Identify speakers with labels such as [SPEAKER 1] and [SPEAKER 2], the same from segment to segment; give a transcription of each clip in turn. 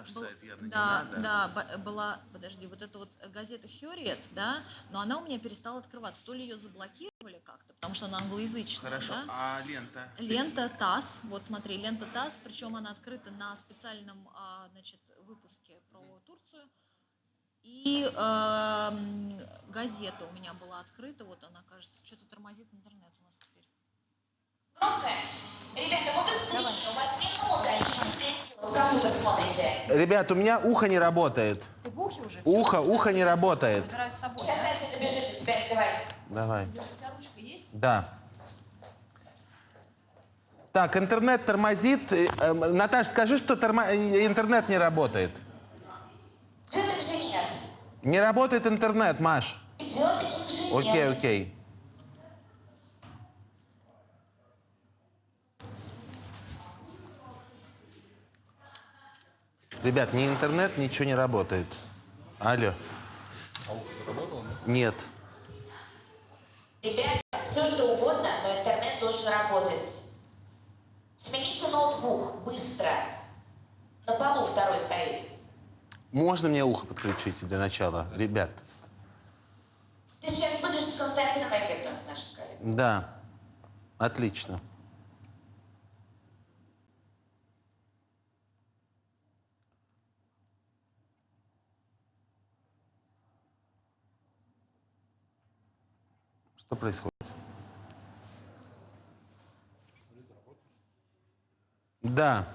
[SPEAKER 1] наш
[SPEAKER 2] Был-
[SPEAKER 1] сайт явно
[SPEAKER 2] да,
[SPEAKER 1] не надо.
[SPEAKER 2] да, была, подожди, вот эта вот газета Хьюриет, да, но она у меня перестала открываться. То ли ее заблокировали как-то, потому что она англоязычная,
[SPEAKER 1] Хорошо,
[SPEAKER 2] да?
[SPEAKER 1] а лента?
[SPEAKER 2] Лента ТАСС, вот смотри, лента ТАСС, причем она открыта на специальном, а, значит, выпуске про Турцию. И эм, газета у меня была открыта, вот она, кажется, что-то тормозит интернет у нас теперь.
[SPEAKER 3] Громкое. Ребята, вы быстрее. У вас. Идите здесь. В компьютер смотрите.
[SPEAKER 4] Ребят, у меня ухо не работает.
[SPEAKER 2] Ты в ухе уже?
[SPEAKER 4] Ухо, ухо не работает.
[SPEAKER 2] Собой,
[SPEAKER 3] Сейчас
[SPEAKER 2] да?
[SPEAKER 3] Ася добежит до тебя. Давай.
[SPEAKER 4] Давай.
[SPEAKER 2] У тебя ручка есть?
[SPEAKER 4] Да. Так, интернет тормозит. Э, э, Наташ, скажи, что тормо- э, интернет не работает.
[SPEAKER 3] Идет инженер.
[SPEAKER 4] Не работает интернет, Маш.
[SPEAKER 3] Идет инженер.
[SPEAKER 4] Окей, окей. Ребят, ни интернет, ничего не работает. Алло.
[SPEAKER 5] А ухо заработало?
[SPEAKER 4] Нет.
[SPEAKER 3] Ребята, все что угодно, но интернет должен работать. Смените ноутбук быстро. На полу второй стоит.
[SPEAKER 4] Можно мне ухо подключить для начала, ребят?
[SPEAKER 3] Ты сейчас будешь с Константином Экертом, с нашим коллегой.
[SPEAKER 4] Да. Отлично. Что происходит? Да.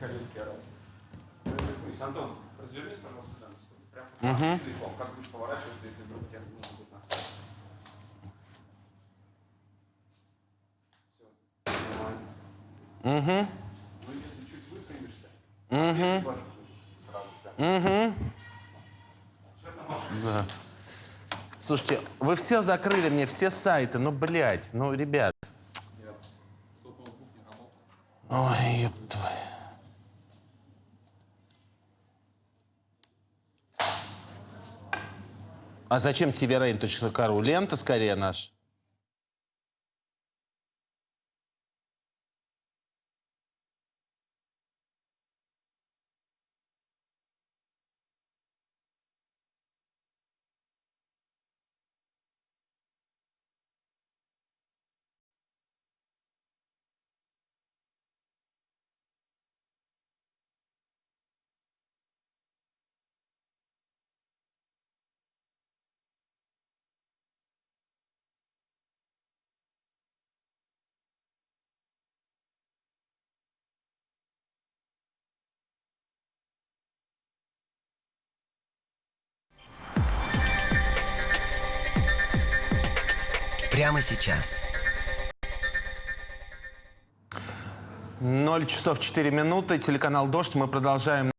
[SPEAKER 5] Ну, это слышь, Антон, развернись, пожалуйста, сюда на секунду. Прям языком, как будешь поворачиваться, если вдруг тебя не будет нас. Все. Нормально.
[SPEAKER 4] Угу.
[SPEAKER 5] Ну, если чуть выпрямишься, угу. сразу прям.
[SPEAKER 4] Угу. Да. Слушайте, вы все закрыли мне все сайты, ну, блядь, ну, ребят. Ой, ёб твою. А зачем tvrain.ru? Лента скорее наш.
[SPEAKER 6] Прямо сейчас.
[SPEAKER 4] 0 часов 4 минуты, телеканал «Дождь». Мы продолжаем